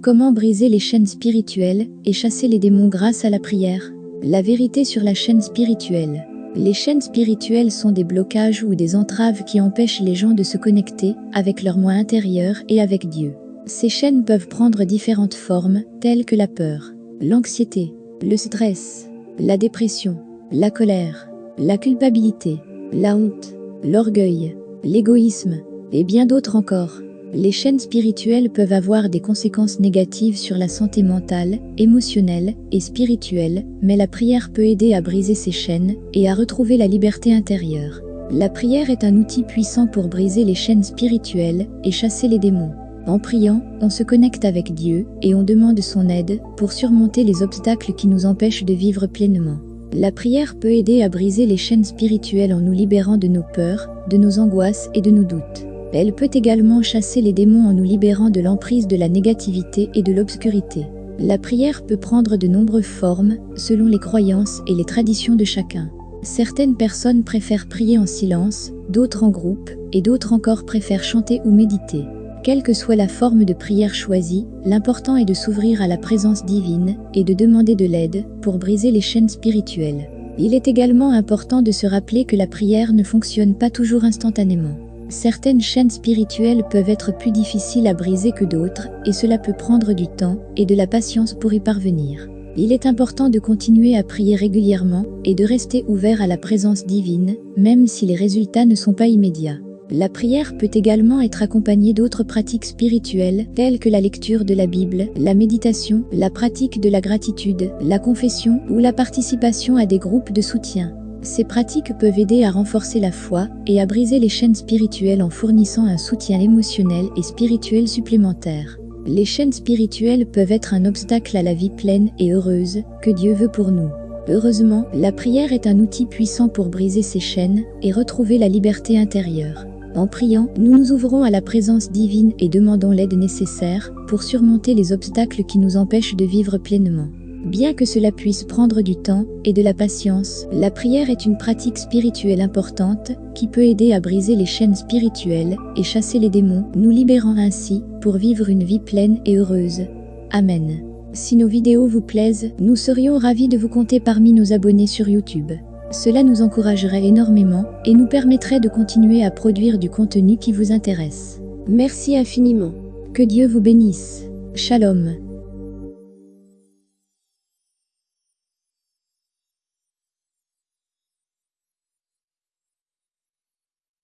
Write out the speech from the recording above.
Comment briser les chaînes spirituelles et chasser les démons grâce à la prière? La vérité sur la chaîne spirituelle. Les chaînes spirituelles sont des blocages ou des entraves qui empêchent les gens de se connecter avec leur moi intérieur et avec Dieu. Ces chaînes peuvent prendre différentes formes, telles que la peur, l'anxiété, le stress, la dépression, la colère, la culpabilité, la honte, l'orgueil, l'égoïsme, et bien d'autres encore. Les chaînes spirituelles peuvent avoir des conséquences négatives sur la santé mentale, émotionnelle et spirituelle, mais la prière peut aider à briser ces chaînes et à retrouver la liberté intérieure. La prière est un outil puissant pour briser les chaînes spirituelles et chasser les démons. En priant, on se connecte avec Dieu et on demande son aide pour surmonter les obstacles qui nous empêchent de vivre pleinement. La prière peut aider à briser les chaînes spirituelles en nous libérant de nos peurs, de nos angoisses et de nos doutes. Elle peut également chasser les démons en nous libérant de l'emprise de la négativité et de l'obscurité. La prière peut prendre de nombreuses formes, selon les croyances et les traditions de chacun. Certaines personnes préfèrent prier en silence, d'autres en groupe, et d'autres encore préfèrent chanter ou méditer. Quelle que soit la forme de prière choisie, l'important est de s'ouvrir à la présence divine et de demander de l'aide pour briser les chaînes spirituelles. Il est également important de se rappeler que la prière ne fonctionne pas toujours instantanément. Certaines chaînes spirituelles peuvent être plus difficiles à briser que d'autres, et cela peut prendre du temps et de la patience pour y parvenir. Il est important de continuer à prier régulièrement et de rester ouvert à la présence divine, même si les résultats ne sont pas immédiats. La prière peut également être accompagnée d'autres pratiques spirituelles telles que la lecture de la Bible, la méditation, la pratique de la gratitude, la confession ou la participation à des groupes de soutien. Ces pratiques peuvent aider à renforcer la foi et à briser les chaînes spirituelles en fournissant un soutien émotionnel et spirituel supplémentaire. Les chaînes spirituelles peuvent être un obstacle à la vie pleine et heureuse que Dieu veut pour nous. Heureusement, la prière est un outil puissant pour briser ces chaînes et retrouver la liberté intérieure. En priant, nous nous ouvrons à la présence divine et demandons l'aide nécessaire pour surmonter les obstacles qui nous empêchent de vivre pleinement. Bien que cela puisse prendre du temps et de la patience, la prière est une pratique spirituelle importante qui peut aider à briser les chaînes spirituelles et chasser les démons, nous libérant ainsi pour vivre une vie pleine et heureuse. Amen. Si nos vidéos vous plaisent, nous serions ravis de vous compter parmi nos abonnés sur YouTube. Cela nous encouragerait énormément et nous permettrait de continuer à produire du contenu qui vous intéresse. Merci infiniment. Que Dieu vous bénisse. Shalom.